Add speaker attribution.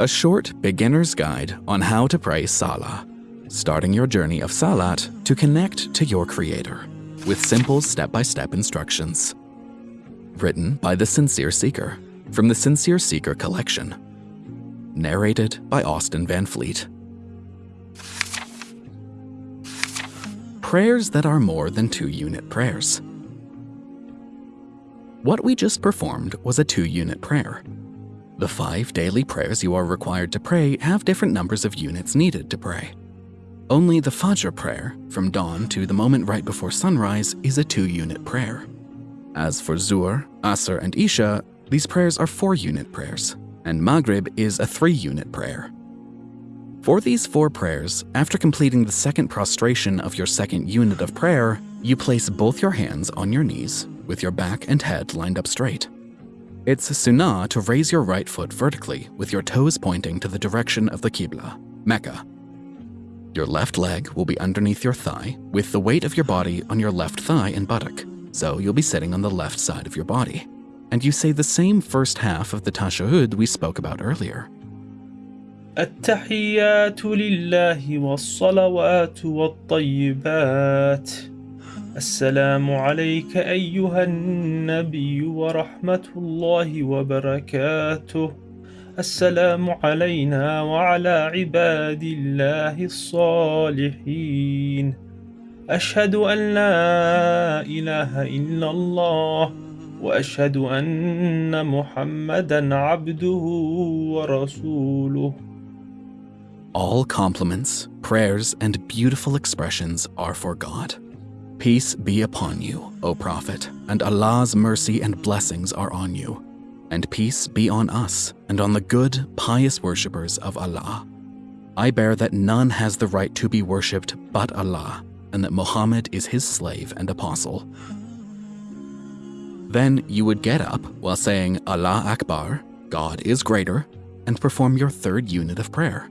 Speaker 1: a short beginner's guide on how to pray Salah, starting your journey of Salat to connect to your Creator with simple step by step instructions. Written by The Sincere Seeker from the Sincere Seeker collection. Narrated by Austin Van Fleet. Prayers that are more than two unit prayers. What we just performed was a two unit prayer. The five daily prayers you are required to pray have different numbers of units needed to pray. Only the Fajr prayer, from dawn to the moment right before sunrise, is a two unit prayer. As for Zuhr, Asr, and Isha, these prayers are four unit prayers, and Maghrib is a three unit prayer. For these four prayers, after completing the second prostration of your second unit of prayer, you place both your hands on your knees with your back and head lined up straight. It's a sunnah to raise your right foot vertically with your toes pointing to the direction of the Qibla, Mecca. Your left leg will be underneath your thigh with the weight of your body on your left thigh and buttock, so you'll be sitting on the left side of your body. And you say the same first half of the tashahhud we spoke about earlier.
Speaker 2: التحيات لله والصلوات والطيبات السلام عليك أيها النبي ورحمة الله وبركاته. السلام علينا وعلى عباد الله الصالحين. أشهد أن لا إله إلا الله وأشهد أن محمدا عبده ورسوله.
Speaker 1: All compliments, prayers, and beautiful expressions are for God. Peace be upon you, O Prophet, and Allah's mercy and blessings are on you. And peace be on us and on the good, pious worshippers of Allah. I bear that none has the right to be worshipped but Allah, and that Muhammad is his slave and apostle. Then you would get up while saying Allah Akbar, God is greater, and perform your third unit of prayer.